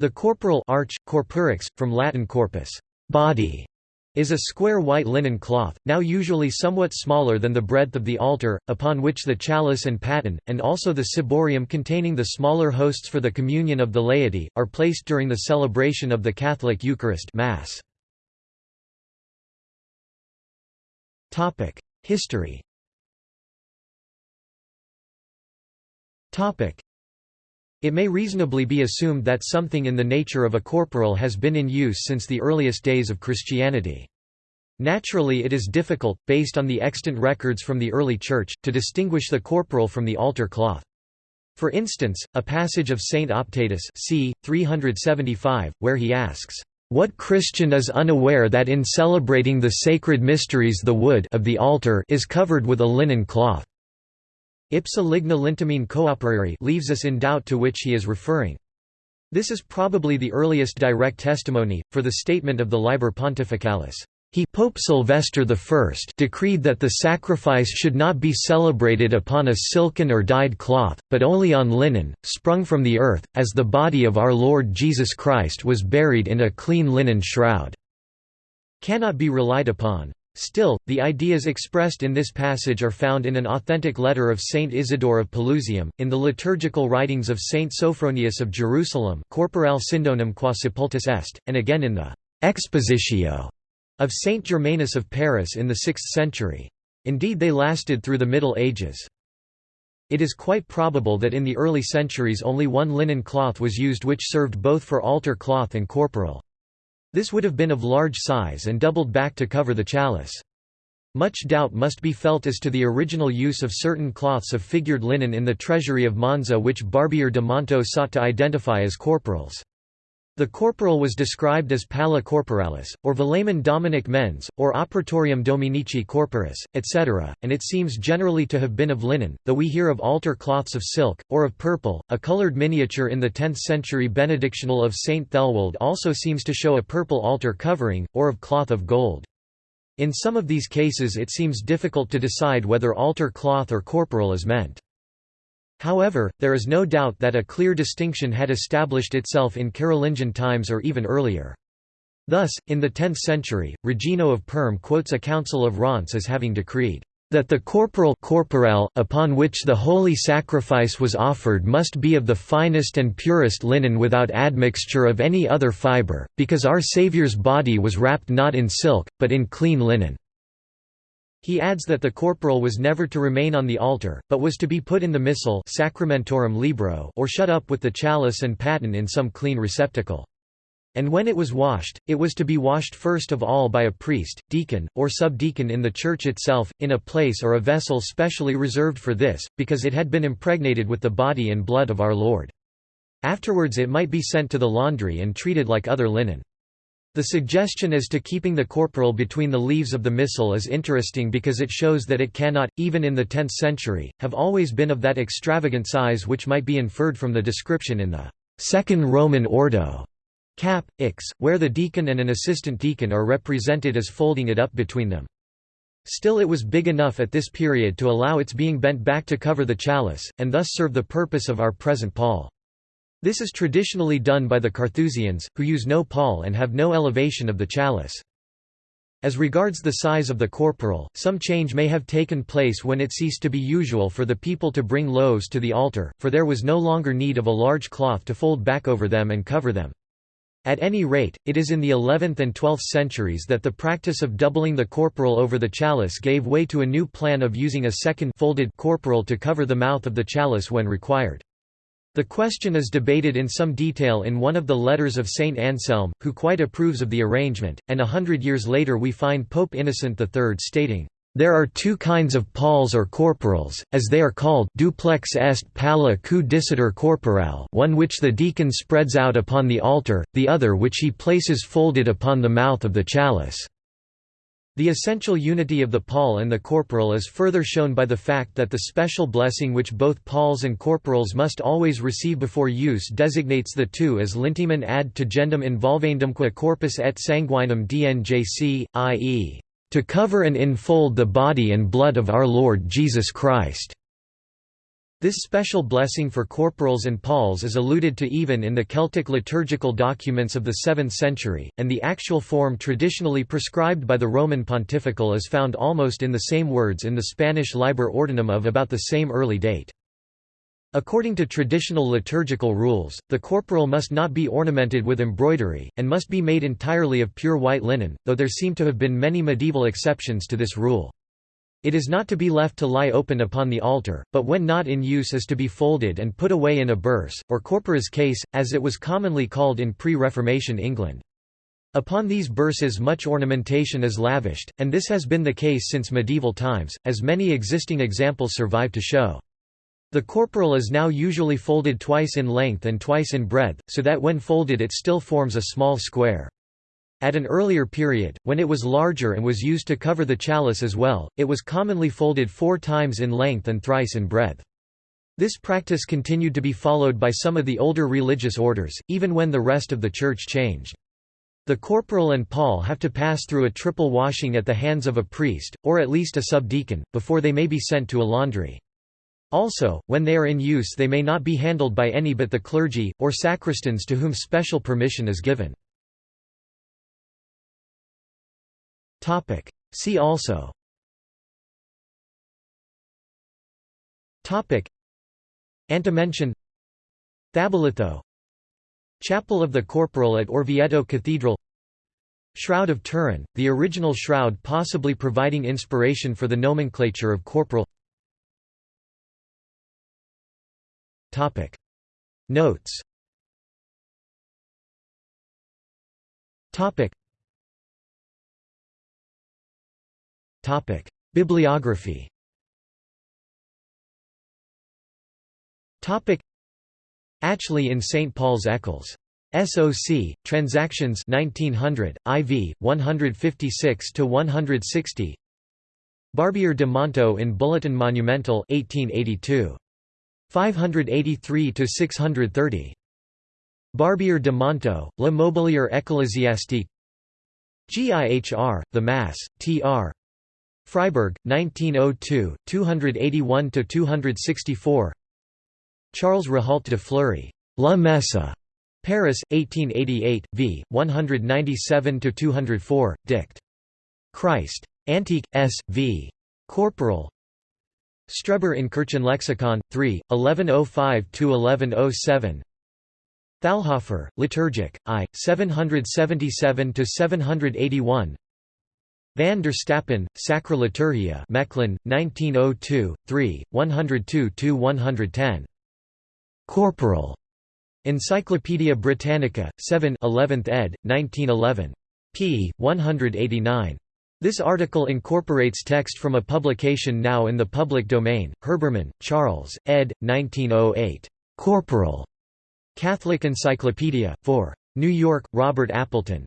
The corporal arch, corporix, from Latin corpus body", is a square white linen cloth, now usually somewhat smaller than the breadth of the altar, upon which the chalice and paten, and also the ciborium containing the smaller hosts for the communion of the laity, are placed during the celebration of the Catholic Eucharist Mass. History it may reasonably be assumed that something in the nature of a corporal has been in use since the earliest days of Christianity. Naturally it is difficult, based on the extant records from the early Church, to distinguish the corporal from the altar cloth. For instance, a passage of Saint Optatus c. 375, where he asks, "...what Christian is unaware that in celebrating the sacred mysteries the wood of the altar is covered with a linen cloth?" Ipsa ligna lintamine cooperari leaves us in doubt to which he is referring. This is probably the earliest direct testimony, for the statement of the Liber Pontificalis. He Pope Sylvester I decreed that the sacrifice should not be celebrated upon a silken or dyed cloth, but only on linen, sprung from the earth, as the body of our Lord Jesus Christ was buried in a clean linen shroud." Cannot be relied upon. Still, the ideas expressed in this passage are found in an authentic letter of Saint Isidore of Pelusium, in the liturgical writings of Saint Sophronius of Jerusalem Corporale Syndonum qua sepultus est, and again in the «Expositio» of Saint Germanus of Paris in the 6th century. Indeed they lasted through the Middle Ages. It is quite probable that in the early centuries only one linen cloth was used which served both for altar cloth and corporal. This would have been of large size and doubled back to cover the chalice. Much doubt must be felt as to the original use of certain cloths of figured linen in the treasury of Monza which Barbier de Montault sought to identify as corporals. The corporal was described as palla corporalis, or velamen dominic mens, or operatorium dominici corporis, etc., and it seems generally to have been of linen, though we hear of altar cloths of silk, or of purple. A coloured miniature in the 10th century benedictional of St. Æthelwold also seems to show a purple altar covering, or of cloth of gold. In some of these cases it seems difficult to decide whether altar cloth or corporal is meant. However, there is no doubt that a clear distinction had established itself in Carolingian times or even earlier. Thus, in the 10th century, Regino of Prüm quotes a council of Reims as having decreed, "...that the corporal corporel, upon which the holy sacrifice was offered must be of the finest and purest linen without admixture of any other fibre, because our Saviour's body was wrapped not in silk, but in clean linen." He adds that the corporal was never to remain on the altar, but was to be put in the missal sacramentorum libro or shut up with the chalice and paten in some clean receptacle. And when it was washed, it was to be washed first of all by a priest, deacon, or subdeacon in the church itself, in a place or a vessel specially reserved for this, because it had been impregnated with the body and blood of our Lord. Afterwards it might be sent to the laundry and treated like other linen. The suggestion as to keeping the corporal between the leaves of the missal is interesting because it shows that it cannot, even in the 10th century, have always been of that extravagant size which might be inferred from the description in the Second Roman Ordo cap, ix, where the deacon and an assistant deacon are represented as folding it up between them. Still it was big enough at this period to allow its being bent back to cover the chalice, and thus serve the purpose of our present pall. This is traditionally done by the Carthusians, who use no pall and have no elevation of the chalice. As regards the size of the corporal, some change may have taken place when it ceased to be usual for the people to bring loaves to the altar, for there was no longer need of a large cloth to fold back over them and cover them. At any rate, it is in the 11th and 12th centuries that the practice of doubling the corporal over the chalice gave way to a new plan of using a second folded corporal to cover the mouth of the chalice when required. The question is debated in some detail in one of the letters of Saint Anselm, who quite approves of the arrangement, and a hundred years later we find Pope Innocent III stating, "...there are two kinds of palls or corporals, as they are called duplex est palla cui disitor one which the deacon spreads out upon the altar, the other which he places folded upon the mouth of the chalice." The essential unity of the pall and the corporal is further shown by the fact that the special blessing which both palls and corporals must always receive before use designates the two as lintimen ad tegendum involvendumque corpus et sanguinum dnjc, i.e., to cover and enfold the body and blood of our Lord Jesus Christ. This special blessing for corporals and palls is alluded to even in the Celtic liturgical documents of the 7th century, and the actual form traditionally prescribed by the Roman pontifical is found almost in the same words in the Spanish Liber Ordinum of about the same early date. According to traditional liturgical rules, the corporal must not be ornamented with embroidery, and must be made entirely of pure white linen, though there seem to have been many medieval exceptions to this rule. It is not to be left to lie open upon the altar, but when not in use is to be folded and put away in a burse, or corporas case, as it was commonly called in pre-Reformation England. Upon these burses much ornamentation is lavished, and this has been the case since medieval times, as many existing examples survive to show. The corporal is now usually folded twice in length and twice in breadth, so that when folded it still forms a small square. At an earlier period, when it was larger and was used to cover the chalice as well, it was commonly folded four times in length and thrice in breadth. This practice continued to be followed by some of the older religious orders, even when the rest of the Church changed. The corporal and pall have to pass through a triple washing at the hands of a priest, or at least a subdeacon, before they may be sent to a laundry. Also, when they are in use they may not be handled by any but the clergy, or sacristans to whom special permission is given. Topic. See also Topic. Antimension Thabalitho Chapel of the Corporal at Orvieto Cathedral Shroud of Turin, the original shroud possibly providing inspiration for the nomenclature of corporal Topic. Notes Topic. Bibliography. Topic: Atchley in St Paul's Eccles. SOC Transactions 1900 IV 156 to 160 Barbier de Montault in Bulletin Monumental 1882 583 to 630 Barbier de Montault Le Mobilier Ecclésiastique. GIHR The Mass TR Freiburg, 1902, 281–264 Charles Rohault de Fleury, La Messe, Paris, 1888, v. 197–204, dict. Christ. Antique, S. v. Corporal Streber in Kirchenlexikon, 3, 1105–1107 Thalhofer, Liturgic, I, 777–781 Van der Stappen, Sacra Liturgia Mechlin, 1902, 3, 102–110. Corporal. Encyclopædia Britannica, 7 11th ed., 1911. p. 189. This article incorporates text from a publication now in the public domain, Herbermann, Charles, ed. 1908. Corporal. Catholic Encyclopedia, 4. New York, Robert Appleton.